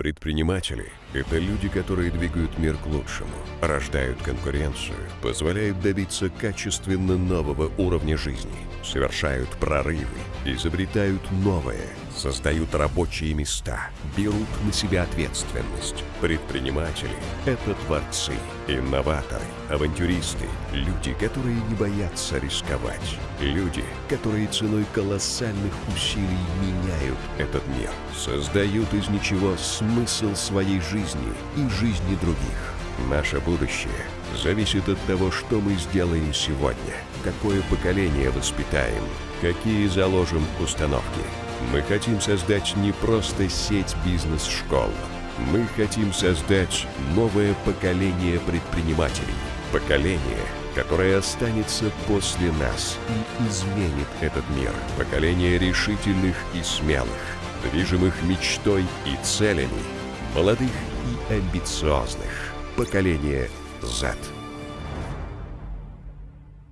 Предприниматели – это люди, которые двигают мир к лучшему, рождают конкуренцию, позволяют добиться качественно нового уровня жизни, совершают прорывы, изобретают новое, создают рабочие места, берут на себя ответственность. Предприниматели – это творцы, инноваторы, авантюристы, люди, которые не боятся рисковать, люди, которые ценой колоссальных усилий меняют этот мир, создают из ничего смысл своей жизни и жизни других. Наше будущее зависит от того, что мы сделаем сегодня, какое поколение воспитаем, какие заложим установки. Мы хотим создать не просто сеть бизнес-школ. Мы хотим создать новое поколение предпринимателей. Поколение, которое останется после нас и изменит этот мир. Поколение решительных и смелых, движимых мечтой и целями, молодых и амбициозных. Поколение Z.